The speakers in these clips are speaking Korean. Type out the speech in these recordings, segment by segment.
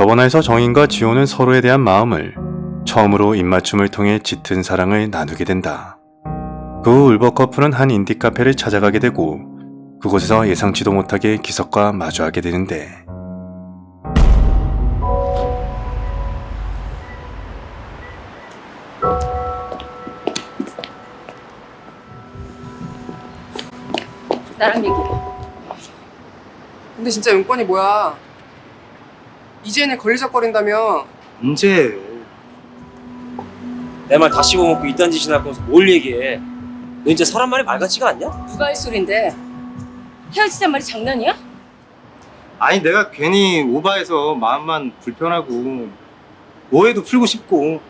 저번화에서 정인과 지호는 서로에 대한 마음을 처음으로 입맞춤을 통해 짙은 사랑을 나누게 된다. 그 후 울버 커플은 한 인디 카페를 찾아가게 되고 그곳에서 예상치도 못하게 기석과 마주하게 되는데 나랑 얘기해. 근데 진짜 용건이 뭐야? 이재인에 걸리적거린다며? 언제? 내말 다 씹어먹고 이딴 짓이나 할 거면서 뭘 얘기해? 너 진짜 사람 말이 말 같지가 않냐? 누가 할 소린데? 헤어지잔 말이 장난이야? 아니 내가 괜히 오바해서 마음만 불편하고 오해도 풀고 싶고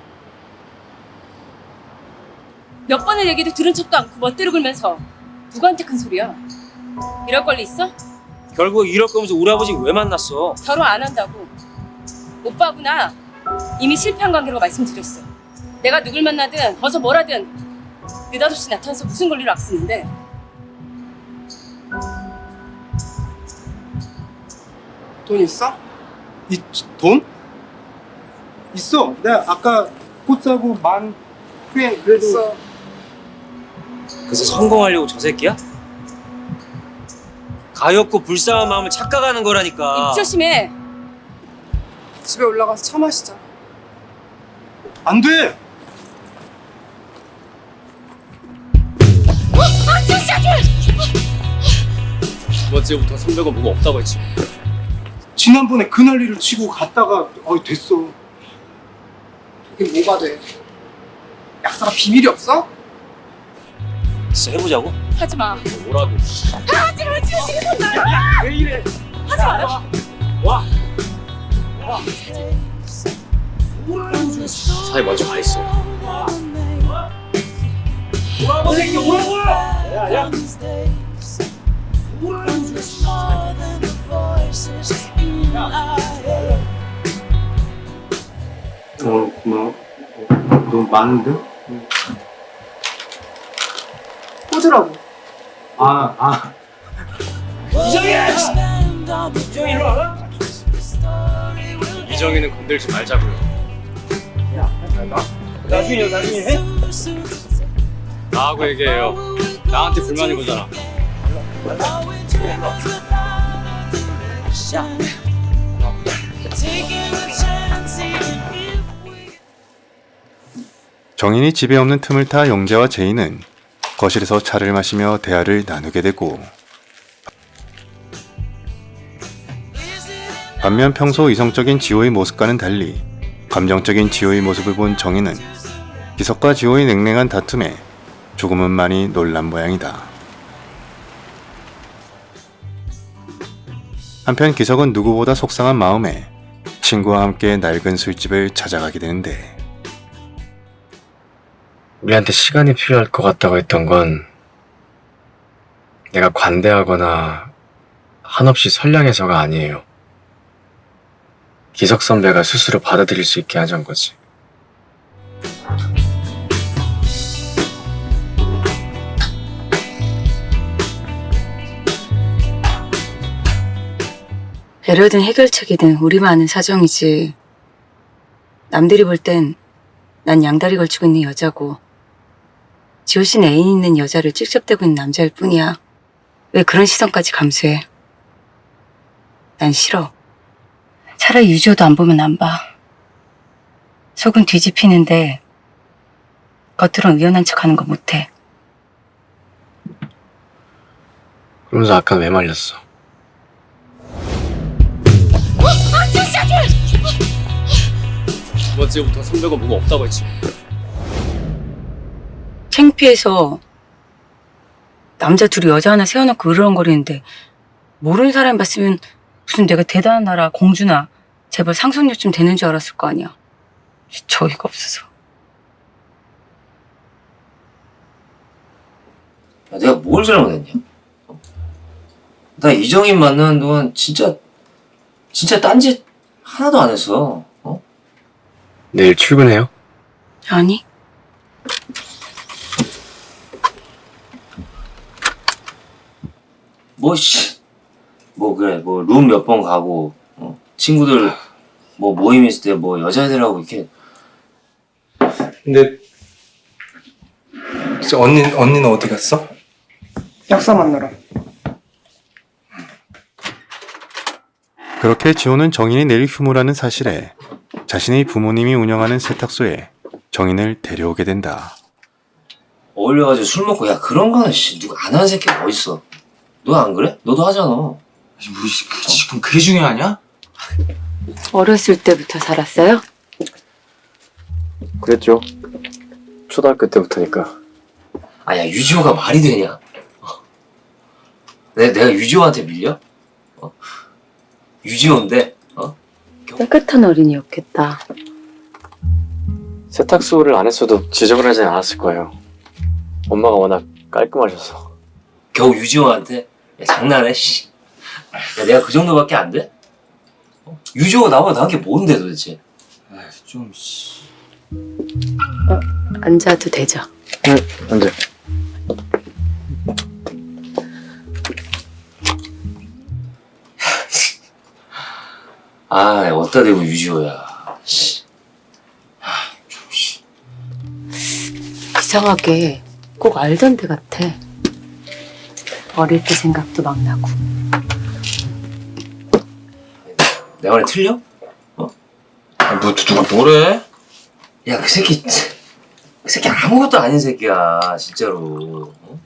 몇 번을 얘기도 들은 척도 않고 멋대로 굴면서 누구한테 큰 소리야? 이럴 권리 있어? 결국 이럴 거면서 우리 아버지 왜 만났어? 결혼 안 한다고. 오빠구나. 이미 실패한 관계라고 말씀드렸어. 내가 누굴 만나든 어서 뭐라든 느닷없이 나타나서 무슨 권리로 악쓰는데 돈 있어? 이 돈? 있어 내가 아까 꽃 사고 만꽤 그래도 있어. 그래서 성공하려고 저 새끼야? 가엾고 불쌍한 마음을 착각하는 거라니까 입 조심해. 집에 올라가서 차 마시자. 안돼 두 번째부터 300원 뭐가 없다고 했지 지난번에 그 난리를 치고 갔다가 어 됐어 그게 뭐가 돼? 약사가 비밀이 없어? 진짜 해보자고? 하지 마. 뭐라고 하지 마. 지금 지금 나. 왜 이래 하지 마. 와 사이 먼저 가 있어 뭐라고 새끼 뭐라고 야야 어 고마워 너무 많은데? 꽂으라고. 아 아 이정현! 이정현 일로 와라 이정현은 건들지 말자고요. 나중에 나중에 해? 나하고 얘기해요. 나한테 불만인 거잖아. 정인이 집에 없는 틈을 타 영재와 제이는 거실에서 차를 마시며 대화를 나누게 되고 반면 평소 이성적인 지호의 모습과는 달리 감정적인 지호의 모습을 본 정인은 기석과 지호의 냉랭한 다툼에 조금은 많이 놀란 모양이다. 한편 기석은 누구보다 속상한 마음에 친구와 함께 낡은 술집을 찾아가게 되는데 우리한테 시간이 필요할 것 같다고 했던 건 내가 관대하거나 한없이 선량해서가 아니에요. 기석 선배가 스스로 받아들일 수 있게 하자는 거지. 배려든 해결책이든 우리만 아는 사정이지. 남들이 볼 땐 난 양다리 걸치고 있는 여자고 지호 씨는 애인 있는 여자를 찝쩍대고 있는 남자일 뿐이야. 왜 그런 시선까지 감수해? 난 싫어. 차라리 유저도 안 보면 안 봐. 속은 뒤집히는데 겉으론 의연한 척하는 거 못해. 그러면서 아까 왜 말렸어? 두 번째부터 300원 뭐가 없다고 했지 창피해서 남자 둘이 여자 하나 세워놓고 으르렁거리는데 모르는 사람 봤으면 무슨 내가 대단한 나라 공주나 제발 상속녀쯤 되는 줄 알았을 거 아니야. 저희가 없어서. 야, 내가 뭘 잘못했냐? 나 이정인 만나는 동안 진짜 진짜 딴짓 하나도 안 했어. 어? 내일 출근해요? 아니? 뭐 씨, 뭐 그래, 뭐 룸 몇 번 가고 어? 친구들 뭐 모임 있을 때 뭐 여자애들하고 이렇게 근데 진짜 언니 언니는 어디 갔어? 약사 만나러. 그렇게 지호는 정인이 내일 휴무라는 사실에 자신의 부모님이 운영하는 세탁소에 정인을 데려오게 된다. 어울려가지고 술 먹고 야 그런 거는 씨 누가 안 하는 새끼가 어딨어 너 안 그래? 너도 하잖아 뭐 그, 지금 그게 중요하냐? 어렸을 때부터 살았어요? 그랬죠. 초등학교 때부터니까. 아야 유지호가 말이 되냐 어? 내, 내가 유지호한테 밀려? 어? 유지호인데 어? 깨끗한 어린이였겠다. 세탁소를 안 했어도 지적을 하진 않았을 거예요. 엄마가 워낙 깔끔하셔서. 겨우 유지호한테 야, 장난해 씨. 야 내가 그 정도밖에 안 돼? 어? 유지호가 나보다 나은 게 뭔데 도대체 좀 씨. 앉아도 되죠. 응, 언제? 아 어디다 대고 유지호야 씨. 이상하게 꼭 알던 데 같아. 어릴 때 생각도 막 나고. 내 말이 틀려? 아, 뭐 누가 뭐래? 야 그 새끼 그 새끼 아무것도 아닌 새끼야 진짜로 어?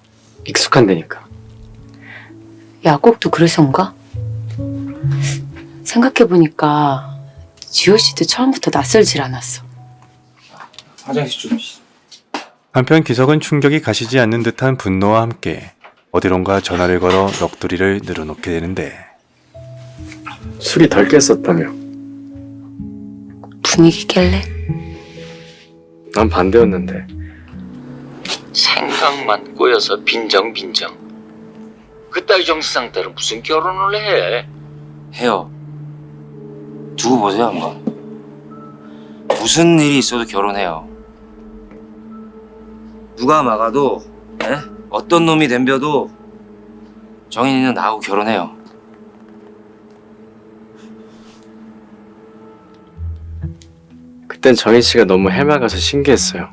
익숙한 데니까. 야곱도 그래서인가? 생각해보니까 지호 씨도 처음부터 낯설질 않았어. 화장실 좀 씨. 한편 기석은 충격이 가시지 않는 듯한 분노와 함께 어디론가 전화를 걸어 넋두리를 늘어놓게 되는데 술이 덜 깼었다며. 분위기 깰래? 난 반대였는데. 생각만 꼬여서 빈정빈정. 그따위 정신 상태로 무슨 결혼을 해? 해요 두고 보세요 한번 무슨 일이 있어도 결혼해요 누가 막아도 에? 어떤 놈이 덤벼도 정인이는 나하고 결혼해요 그땐 정인 씨가 너무 해맑아서 신기했어요.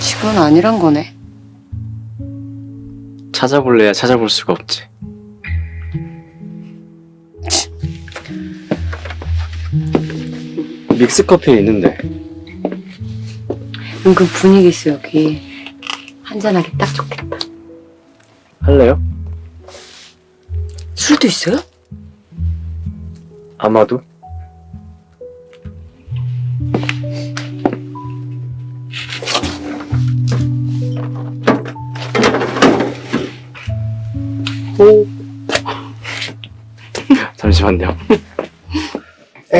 지금은 아니란 거네. 찾아볼래야 찾아볼 수가 없지. 믹스 커피 있는데 은근 분위기 있어 여기. 한잔하기 딱 좋겠다. 할래요? 술도 있어요? 아마도.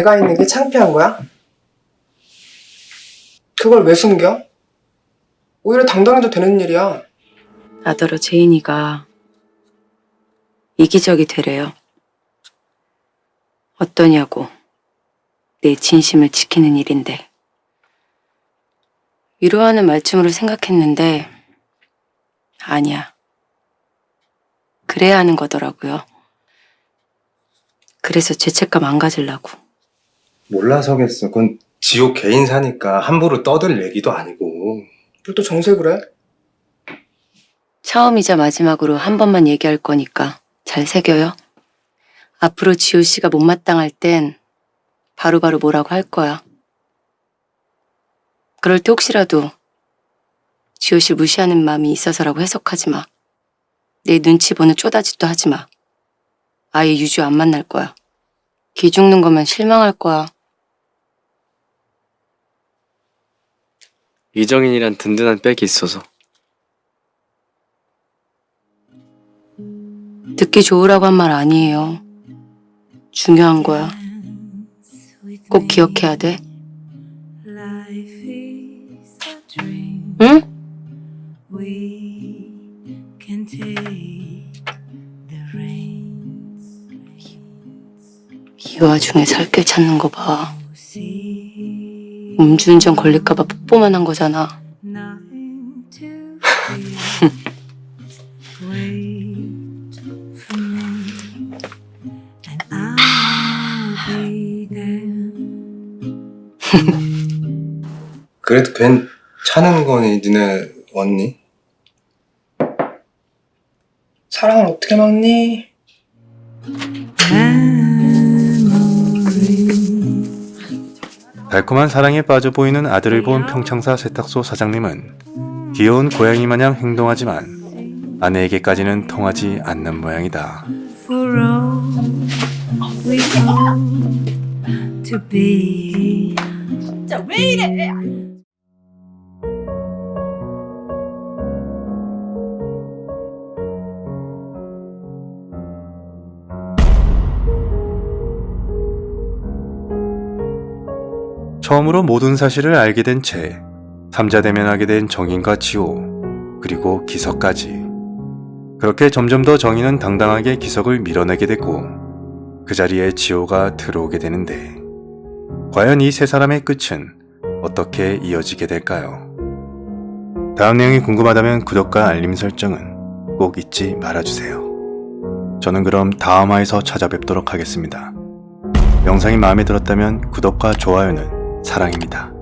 애가 있는 게 창피한 거야? 그걸 왜 숨겨? 오히려 당당해도 되는 일이야. 나더러 제인이가 이기적이 되래요. 어떠냐고. 내 진심을 지키는 일인데. 위로하는 말쯤으로 생각했는데 아니야. 그래야 하는 거더라고요. 그래서 죄책감 안 가지려고. 몰라서겠어. 그건 지옥 개인 사니까 함부로 떠들 얘기도 아니고. 뭘또 정색을 해? 처음이자 마지막으로 한 번만 얘기할 거니까 잘 새겨요. 앞으로 지호 씨가 못마땅할 땐 바로 바로 뭐라고 할 거야. 그럴 때 혹시라도 지호 씨 무시하는 마음이 있어서라고 해석하지 마. 내 눈치 보는 쪼다짓도 하지 마. 아예 유주 안 만날 거야. 기 죽는 거면 실망할 거야. 이정인이란 든든한 백이 있어서. 듣기 좋으라고 한 말 아니에요. 중요한 거야. 꼭 기억해야 돼. 응? 이 와중에 살길 찾는 거 봐. 음주운전 걸릴까봐 뽀뽀만 한 거잖아. 그래도 괜찮은 거니 니네 언니? 사랑을 어떻게 막니? 음. 달콤한 사랑에 빠져 보이는 아들을 본 평창사 세탁소 사장님은 귀여운 고양이 마냥 행동하지만 아내에게까지는 통하지 않는 모양이다. 진짜 왜 이래? 처음으로 모든 사실을 알게 된 채 삼자 대면하게 된 정인과 지호 그리고 기석까지 그렇게 점점 더 정인은 당당하게 기석을 밀어내게 됐고 그 자리에 지호가 들어오게 되는데 과연 이 세 사람의 끝은 어떻게 이어지게 될까요? 다음 내용이 궁금하다면 구독과 알림 설정은 꼭 잊지 말아주세요. 저는 그럼 다음 화에서 찾아뵙도록 하겠습니다. 영상이 마음에 들었다면 구독과 좋아요는 사랑입니다.